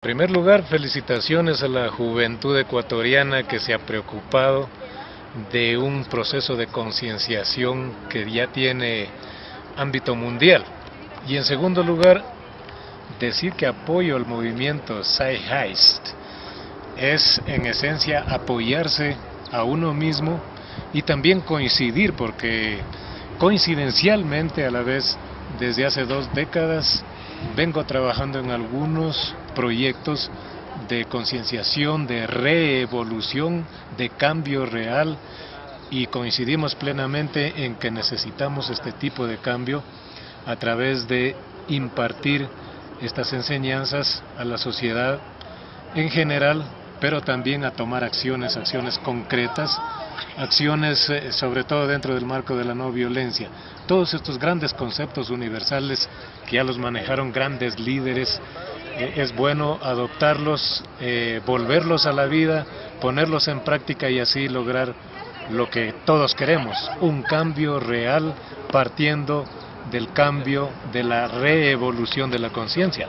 En primer lugar, felicitaciones a la juventud ecuatoriana que se ha preocupado de un proceso de concienciación que ya tiene ámbito mundial. Y en segundo lugar, decir que apoyo al movimiento Heist es en esencia apoyarse a uno mismo y también coincidir, porque coincidencialmente a la vez desde hace dos décadas vengo trabajando en algunos proyectos de concienciación, de reevolución, de cambio real y coincidimos plenamente en que necesitamos este tipo de cambio a través de impartir estas enseñanzas a la sociedad en general, pero también a tomar acciones, acciones concretas, acciones eh, sobre todo dentro del marco de la no violencia. Todos estos grandes conceptos universales que ya los manejaron grandes líderes, eh, es bueno adoptarlos, eh, volverlos a la vida, ponerlos en práctica y así lograr lo que todos queremos, un cambio real partiendo del cambio de la reevolución de la conciencia.